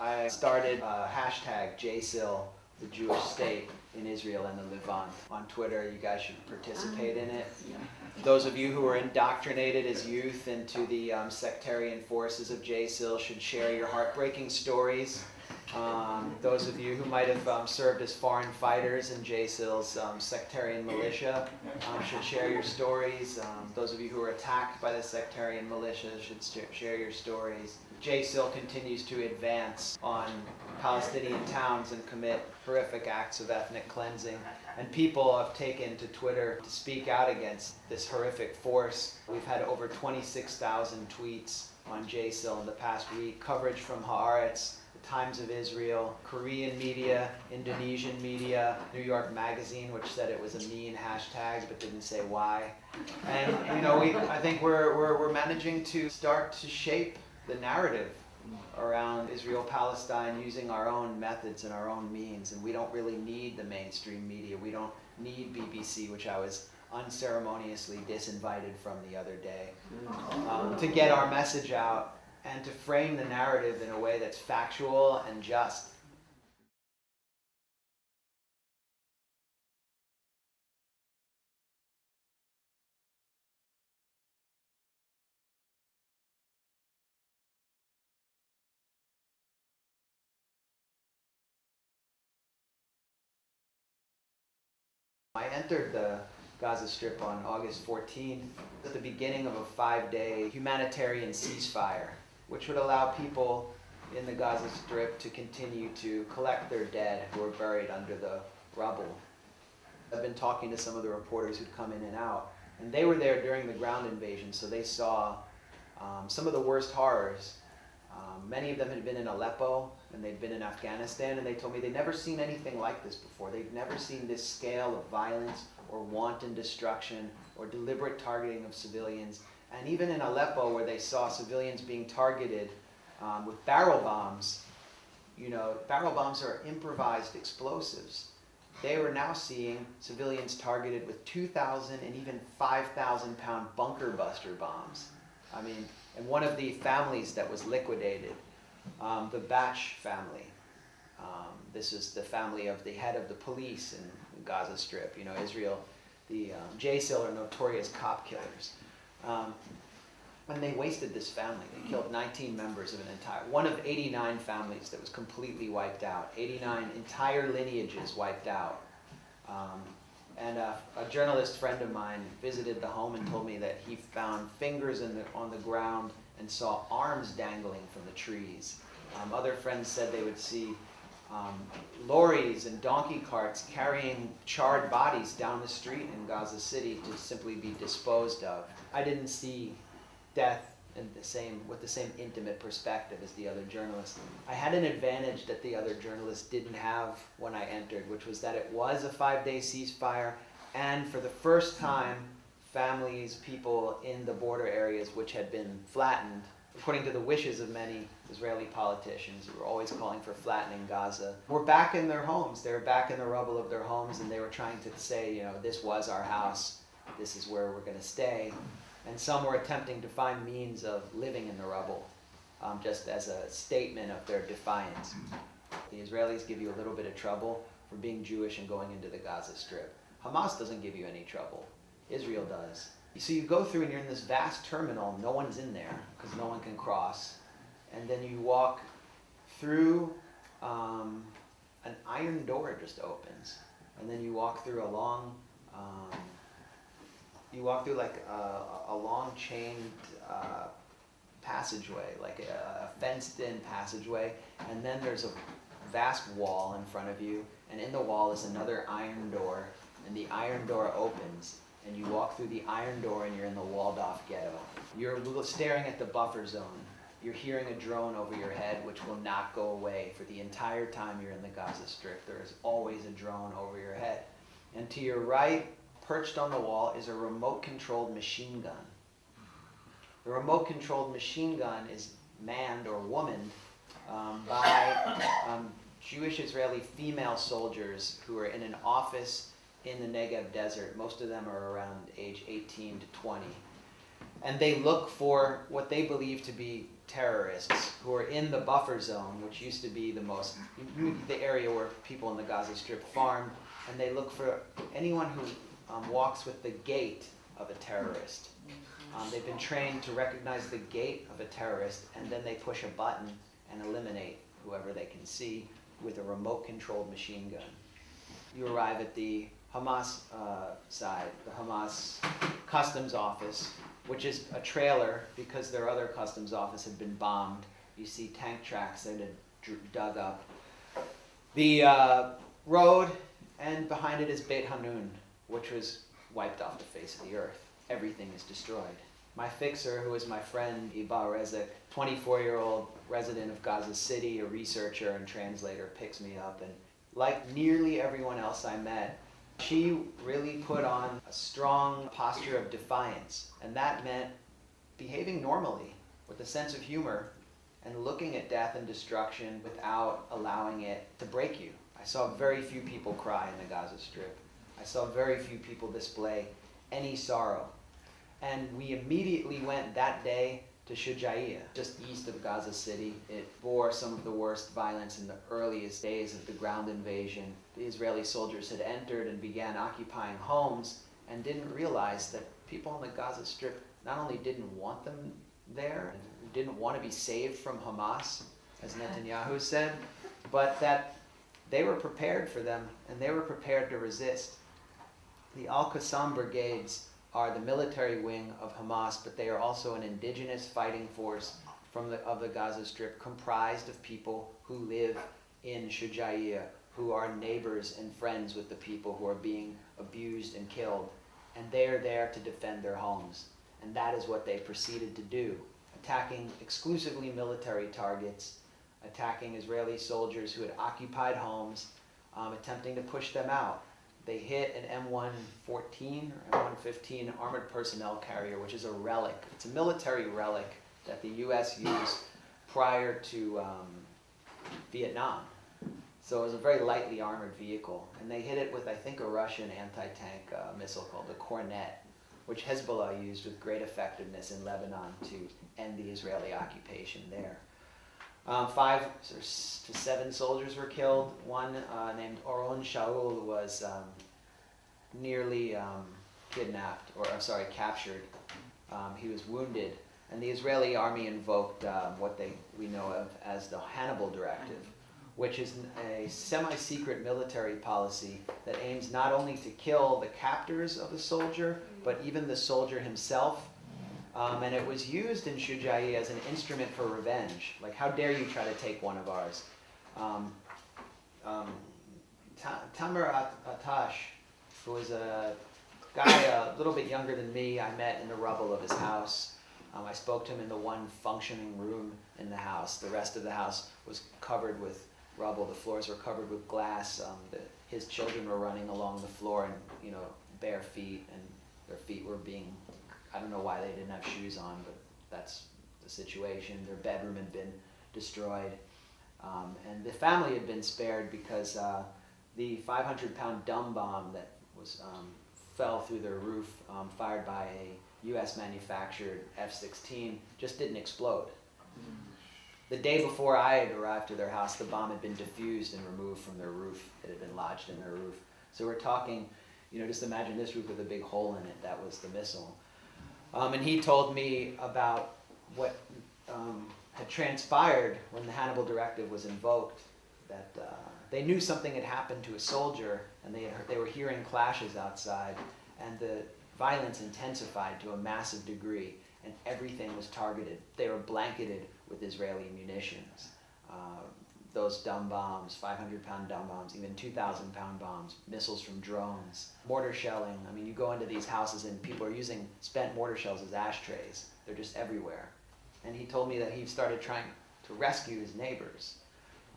I started a hashtag JSIL, the Jewish state in Israel and the Levant. On Twitter, you guys should participate in it. Those of you who were indoctrinated as youth into the um, sectarian forces of JSIL should share your heartbreaking stories. Um, those of you who might have um, served as foreign fighters in JSIL's um, sectarian militia um, should share your stories. Um, those of you who were attacked by the sectarian militia should share your stories. JSIL continues to advance on Palestinian towns and commit horrific acts of ethnic cleansing. And people have taken to Twitter to speak out against this horrific force. We've had over 26,000 tweets on JSIL in the past week, coverage from Haaretz, the Times of Israel, Korean media, Indonesian media, New York Magazine, which said it was a mean hashtag but didn't say why. And you know, we, I think we're, we're, we're managing to start to shape the narrative around Israel-Palestine using our own methods and our own means. And we don't really need the mainstream media. We don't need BBC, which I was unceremoniously disinvited from the other day, um, to get our message out and to frame the narrative in a way that's factual and just. Entered the Gaza Strip on August 14th at the beginning of a five-day humanitarian ceasefire which would allow people in the Gaza Strip to continue to collect their dead who are buried under the rubble. I've been talking to some of the reporters who'd come in and out, and they were there during the ground invasion, so they saw um, some of the worst horrors. Um, many of them had been in Aleppo, and they'd been in Afghanistan, and they told me they'd never seen anything like this before. They'd never seen this scale of violence or wanton destruction or deliberate targeting of civilians and even in Aleppo, where they saw civilians being targeted um, with barrel bombs, you know, barrel bombs are improvised explosives. They were now seeing civilians targeted with 2,000 and even 5,000 pound bunker buster bombs. I mean, and one of the families that was liquidated, um, the Batsh family, um, this is the family of the head of the police in Gaza Strip. You know, Israel, the um, JSIL are notorious cop killers. Um, when they wasted this family, they killed 19 members of an entire, one of 89 families that was completely wiped out, 89 entire lineages wiped out. Um, and a, a, journalist friend of mine visited the home and told me that he found fingers the, on the ground and saw arms dangling from the trees. Um, other friends said they would see um, lorries and donkey carts carrying charred bodies down the street in Gaza City to simply be disposed of. I didn't see death in the same with the same intimate perspective as the other journalists. I had an advantage that the other journalists didn't have when I entered, which was that it was a five-day ceasefire, and for the first time, families, people in the border areas which had been flattened, according to the wishes of many Israeli politicians who were always calling for flattening Gaza, were back in their homes. They were back in the rubble of their homes, and they were trying to say, you know, this was our house this is where we're going to stay. And some were attempting to find means of living in the rubble, um, just as a statement of their defiance. The Israelis give you a little bit of trouble for being Jewish and going into the Gaza Strip. Hamas doesn't give you any trouble. Israel does. So you go through and you're in this vast terminal, no one's in there because no one can cross. And then you walk through, um, an iron door just opens. And then you walk through a long um, you walk through like a, a long chained uh, passageway, like a, a fenced-in passageway, and then there's a vast wall in front of you, and in the wall is another iron door, and the iron door opens, and you walk through the iron door and you're in the walled-off ghetto. You're staring at the buffer zone. You're hearing a drone over your head, which will not go away for the entire time you're in the Gaza Strip. There is always a drone over your head. And to your right, perched on the wall is a remote controlled machine gun. The remote controlled machine gun is manned or womaned um, by um, Jewish Israeli female soldiers who are in an office in the Negev desert. Most of them are around age 18 to 20. And they look for what they believe to be terrorists who are in the buffer zone, which used to be the most, the area where people in the Gaza Strip farmed, and they look for anyone who um, walks with the gait of a terrorist. Um, they've been trained to recognize the gait of a terrorist, and then they push a button and eliminate whoever they can see with a remote controlled machine gun. You arrive at the Hamas uh, side, the Hamas customs office, which is a trailer because their other customs office had been bombed. You see tank tracks that had dug up. The uh, road, and behind it is Beit Hanun, which was wiped off the face of the earth. Everything is destroyed. My fixer, who is my friend Ebaa Rezeq, 24 year old resident of Gaza City, a researcher and translator, picks me up. And like nearly everyone else I met, she really put on a strong posture of defiance. And that meant behaving normally with a sense of humor and looking at death and destruction without allowing it to break you. I saw very few people cry in the Gaza Strip. I saw very few people display any sorrow. And we immediately went that day to Shujaiya, just east of Gaza City. It bore some of the worst violence in the earliest days of the ground invasion. The Israeli soldiers had entered and began occupying homes and didn't realize that people on the Gaza Strip not only didn't want them there, didn't want to be saved from Hamas, as Netanyahu said, but that they were prepared for them and they were prepared to resist. The Al Qassam brigades are the military wing of Hamas, but they are also an indigenous fighting force from the, of the Gaza Strip comprised of people who live in Shujaiya, who are neighbors and friends with the people who are being abused and killed. And they are there to defend their homes. And that is what they proceeded to do, attacking exclusively military targets, attacking Israeli soldiers who had occupied homes, um, attempting to push them out they hit an M114 or M115 armored personnel carrier, which is a relic. It's a military relic that the U.S. used prior to um, Vietnam. So it was a very lightly armored vehicle. And they hit it with, I think, a Russian anti-tank uh, missile called the Kornet, which Hezbollah used with great effectiveness in Lebanon to end the Israeli occupation there. Um, five to seven soldiers were killed. One uh, named Oron Shaul was um, nearly um, kidnapped, or I'm sorry, captured. Um, he was wounded, and the Israeli army invoked um, what they we know of as the Hannibal Directive, which is a semi-secret military policy that aims not only to kill the captors of the soldier, but even the soldier himself um, and it was used in Shujai as an instrument for revenge. Like, how dare you try to take one of ours? Um, um, Tamer Atash, who was a guy a little bit younger than me, I met in the rubble of his house. Um, I spoke to him in the one functioning room in the house. The rest of the house was covered with rubble. The floors were covered with glass. Um, the, his children were running along the floor and, you know, bare feet, and their feet were being I don't know why they didn't have shoes on, but that's the situation. Their bedroom had been destroyed. Um, and the family had been spared because uh, the 500 pound dumb bomb that was um, fell through their roof, um, fired by a U.S. manufactured F-16, just didn't explode. The day before I had arrived to their house, the bomb had been diffused and removed from their roof. It had been lodged in their roof. So we're talking, you know, just imagine this roof with a big hole in it. That was the missile. Um, and he told me about what um, had transpired when the Hannibal Directive was invoked, that uh, they knew something had happened to a soldier, and they, heard, they were hearing clashes outside, and the violence intensified to a massive degree, and everything was targeted. They were blanketed with Israeli munitions. Uh, those dumb bombs, 500 pound dumb bombs, even 2,000 pound bombs, missiles from drones, mortar shelling. I mean, you go into these houses and people are using spent mortar shells as ashtrays. They're just everywhere. And he told me that he started trying to rescue his neighbors.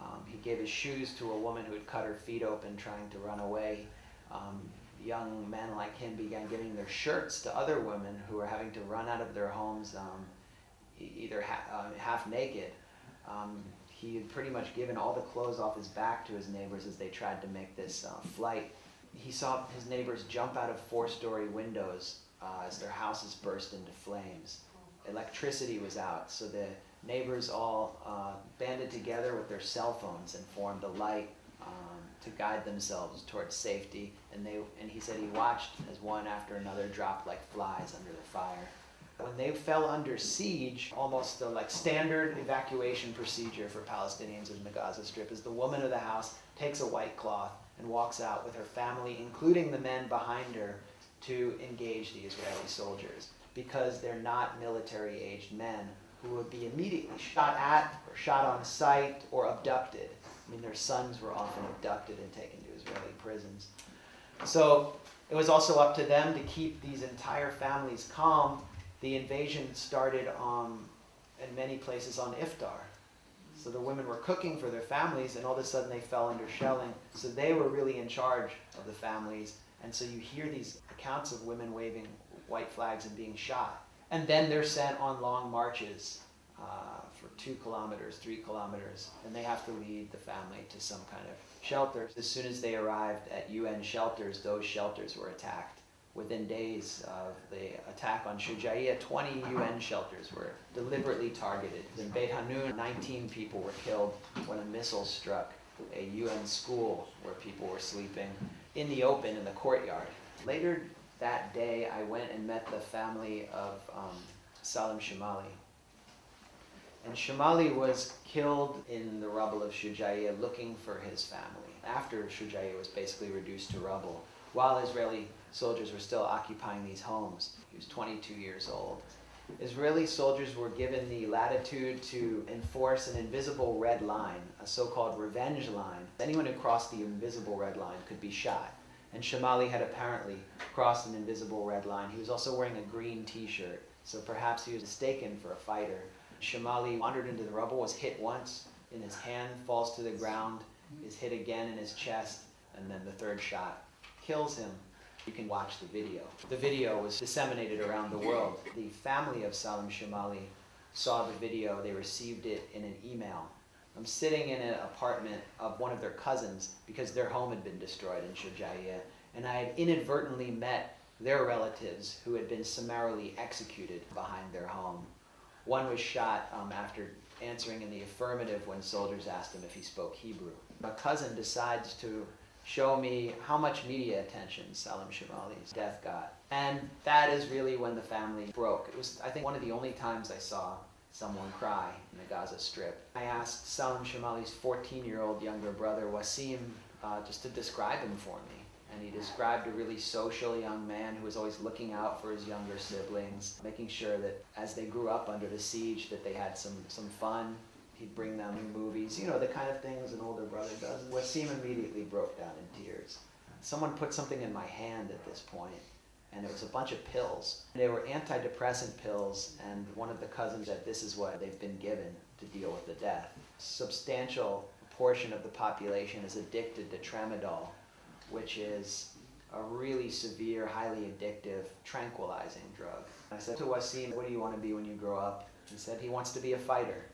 Um, he gave his shoes to a woman who had cut her feet open trying to run away. Um, young men like him began giving their shirts to other women who were having to run out of their homes um, either ha uh, half naked. Um, he had pretty much given all the clothes off his back to his neighbors as they tried to make this uh, flight. He saw his neighbors jump out of four-story windows uh, as their houses burst into flames. Electricity was out, so the neighbors all uh, banded together with their cell phones and formed a light um, to guide themselves towards safety. And they and he said he watched as one after another dropped like flies under the fire. When they fell under siege, almost the like standard evacuation procedure for Palestinians in the Gaza Strip is the woman of the house takes a white cloth and walks out with her family, including the men behind her, to engage the Israeli soldiers because they're not military aged men who would be immediately shot at or shot on sight or abducted. I mean, their sons were often abducted and taken to Israeli prisons. So it was also up to them to keep these entire families calm. The invasion started um, in many places on iftar. So the women were cooking for their families, and all of a sudden they fell under shelling. So they were really in charge of the families. And so you hear these accounts of women waving white flags and being shot. And then they're sent on long marches uh, for two kilometers, three kilometers, and they have to lead the family to some kind of shelter. As soon as they arrived at UN shelters, those shelters were attacked. Within days of the attack on Shujaiya, 20 UN shelters were deliberately targeted. In Beit Hanun, 19 people were killed when a missile struck a UN school where people were sleeping in the open in the courtyard. Later that day, I went and met the family of um, Salim Shamali. And Shamali was killed in the rubble of Shujaiya looking for his family. After Shujaiya was basically reduced to rubble, while Israeli soldiers were still occupying these homes. He was 22 years old. Israeli soldiers were given the latitude to enforce an invisible red line, a so-called revenge line. Anyone who crossed the invisible red line could be shot. And Shamali had apparently crossed an invisible red line. He was also wearing a green t-shirt, so perhaps he was mistaken for a fighter. Shamali wandered into the rubble, was hit once in his hand, falls to the ground, is hit again in his chest, and then the third shot kills him. You can watch the video. The video was disseminated around the world. The family of Salim Shamali saw the video, they received it in an email. I'm sitting in an apartment of one of their cousins because their home had been destroyed in Shujaiya, and I had inadvertently met their relatives who had been summarily executed behind their home. One was shot um, after answering in the affirmative when soldiers asked him if he spoke Hebrew. My cousin decides to show me how much media attention Salim Shamali's death got. And that is really when the family broke. It was, I think, one of the only times I saw someone cry in the Gaza Strip. I asked Salim Shamali's 14-year-old younger brother, Wasim, uh, just to describe him for me. And he described a really social young man who was always looking out for his younger siblings, making sure that as they grew up under the siege that they had some, some fun, he'd bring them movies, you know, the kind of things an older brother does. Wasim immediately broke down in tears. Someone put something in my hand at this point, and it was a bunch of pills. They were antidepressant pills, and one of the cousins said this is what they've been given to deal with the death. Substantial portion of the population is addicted to tramadol, which is a really severe, highly addictive, tranquilizing drug. I said to Wasim, what do you want to be when you grow up? He said he wants to be a fighter.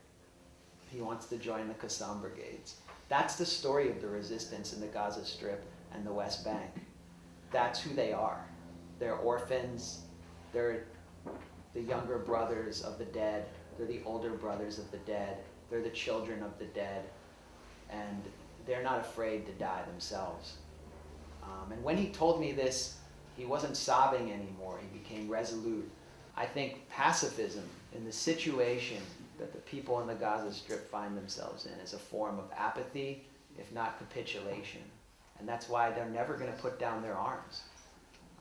He wants to join the Qassam brigades. That's the story of the resistance in the Gaza Strip and the West Bank. That's who they are. They're orphans. They're the younger brothers of the dead. They're the older brothers of the dead. They're the children of the dead. And they're not afraid to die themselves. Um, and when he told me this, he wasn't sobbing anymore. He became resolute. I think pacifism in the situation that the people in the Gaza Strip find themselves in is a form of apathy, if not capitulation. And that's why they're never going to put down their arms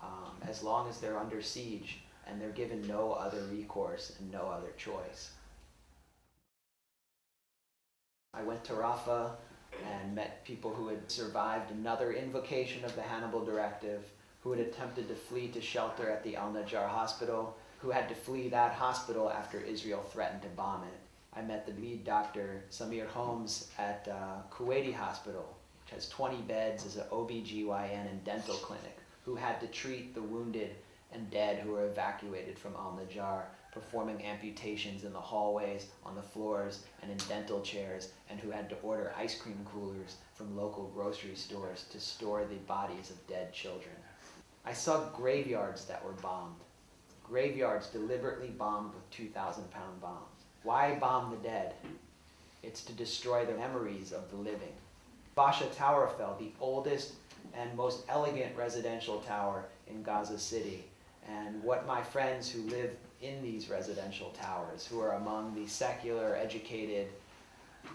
um, as long as they're under siege and they're given no other recourse and no other choice. I went to Rafah and met people who had survived another invocation of the Hannibal Directive, who had attempted to flee to shelter at the Al-Najjar hospital, who had to flee that hospital after Israel threatened to bomb it. I met the lead doctor, Samir Holmes, at uh, Kuwaiti Hospital, which has 20 beds as an OBGYN and dental clinic, who had to treat the wounded and dead who were evacuated from Al-Najjar, performing amputations in the hallways, on the floors, and in dental chairs, and who had to order ice cream coolers from local grocery stores to store the bodies of dead children. I saw graveyards that were bombed. Graveyards deliberately bombed with 2,000 pound bombs. Why bomb the dead? It's to destroy the memories of the living. Basha Tower fell, the oldest and most elegant residential tower in Gaza City. And what my friends who live in these residential towers, who are among the secular, educated,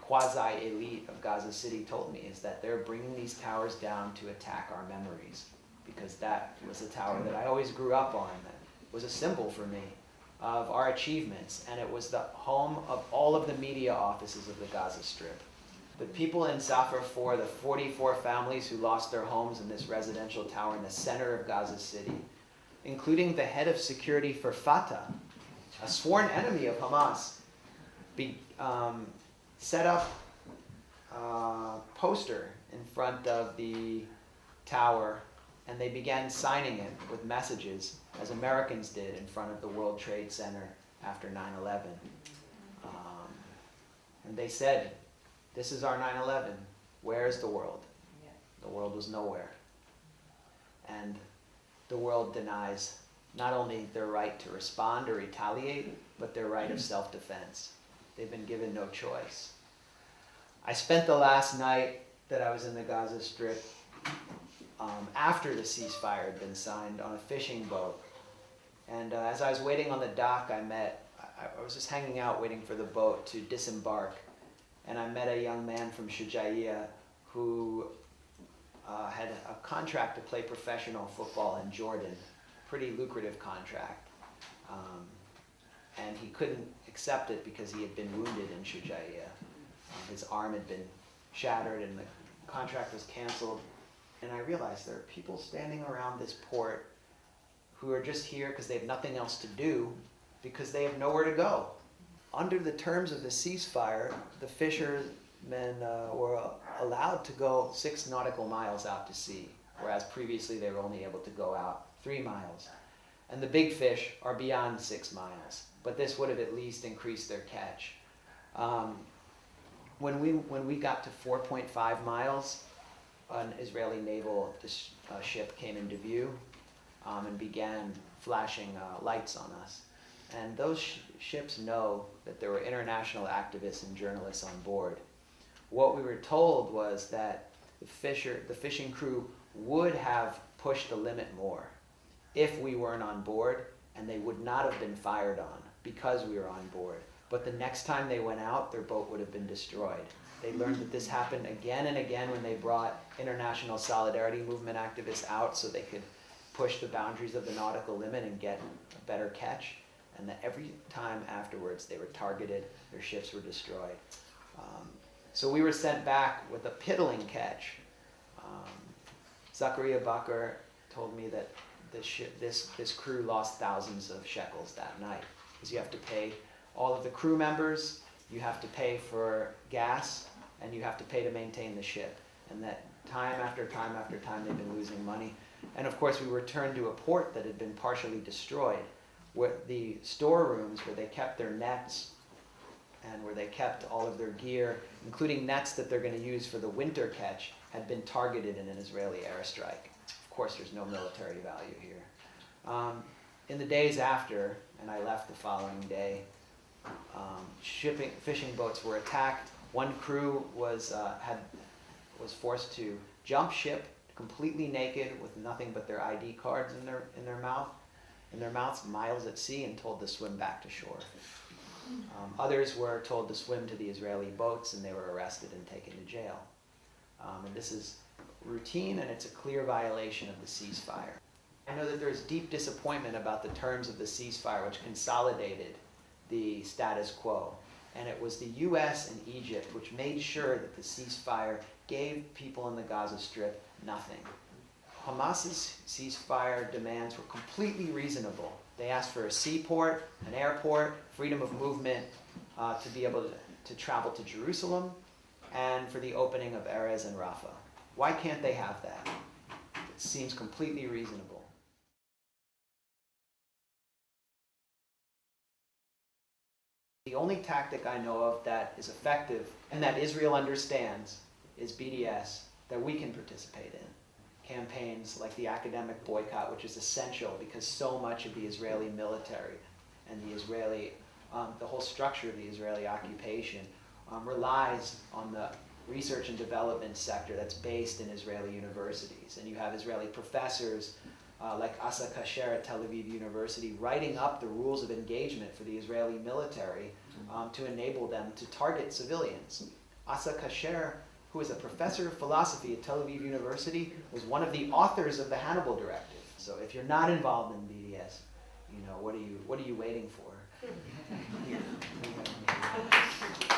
quasi-elite of Gaza City told me is that they're bringing these towers down to attack our memories because that was a tower that I always grew up on was a symbol for me of our achievements and it was the home of all of the media offices of the Gaza Strip. The people in Zafer 4, the 44 families who lost their homes in this residential tower in the center of Gaza City, including the head of security for Fatah, a sworn enemy of Hamas, be, um, set up a poster in front of the tower and they began signing it with messages as Americans did in front of the World Trade Center after 9-11. Um, and they said, this is our 9-11, where is the world? The world was nowhere. And the world denies not only their right to respond or retaliate, but their right of self-defense. They've been given no choice. I spent the last night that I was in the Gaza Strip um, after the ceasefire had been signed on a fishing boat. And uh, as I was waiting on the dock, I met, I, I, was just hanging out waiting for the boat to disembark. And I met a young man from Shujaiya who uh, had a contract to play professional football in Jordan, pretty lucrative contract. Um, and he couldn't accept it because he had been wounded in Shujaiya. Um, his arm had been shattered and the contract was canceled. And I realized there are people standing around this port who are just here because they have nothing else to do because they have nowhere to go. Under the terms of the ceasefire, the fishermen uh, were allowed to go six nautical miles out to sea, whereas previously they were only able to go out three miles. And the big fish are beyond six miles but this would have at least increased their catch. Um, when, we, when we got to 4.5 miles, an Israeli naval uh, ship came into view um, and began flashing uh, lights on us. And those sh ships know that there were international activists and journalists on board. What we were told was that the, fisher, the fishing crew would have pushed the limit more if we weren't on board and they would not have been fired on because we were on board. But the next time they went out, their boat would have been destroyed. They learned that this happened again and again when they brought international solidarity movement activists out so they could push the boundaries of the nautical limit and get a better catch. And that every time afterwards they were targeted, their ships were destroyed. Um, so we were sent back with a piddling catch. Um, Zachariah Bakr told me that this, this, this crew lost thousands of shekels that night because you have to pay all of the crew members, you have to pay for gas, and you have to pay to maintain the ship. And that time after time after time they've been losing money. And of course we returned to a port that had been partially destroyed, where the storerooms where they kept their nets and where they kept all of their gear, including nets that they're going to use for the winter catch, had been targeted in an Israeli airstrike. Of course, there's no military value here. Um, in the days after, and I left the following day. Um, shipping, fishing boats were attacked. One crew was, uh, had, was forced to jump ship completely naked with nothing but their ID cards in their, in their mouth, in their mouths, miles at sea, and told to swim back to shore. Um, others were told to swim to the Israeli boats, and they were arrested and taken to jail. Um, and this is routine, and it's a clear violation of the ceasefire. I know that there's deep disappointment about the terms of the ceasefire, which consolidated the status quo. And it was the US and Egypt which made sure that the ceasefire gave people in the Gaza Strip nothing. Hamas's ceasefire demands were completely reasonable. They asked for a seaport, an airport, freedom of movement uh, to be able to, to travel to Jerusalem, and for the opening of Erez and Rafah. Why can't they have that? It seems completely reasonable. The only tactic I know of that is effective and that Israel understands is BDS that we can participate in. Campaigns like the academic boycott, which is essential because so much of the Israeli military and the Israeli um, the whole structure of the Israeli occupation um, relies on the research and development sector that's based in Israeli universities. And you have Israeli professors uh, like Asa Kasher at Tel Aviv University writing up the rules of engagement for the Israeli military um, to enable them to target civilians. Asa Kasher, who is a professor of philosophy at Tel Aviv University, was one of the authors of the Hannibal Directive. So if you're not involved in BDS, you know what are you what are you waiting for? Here, we have-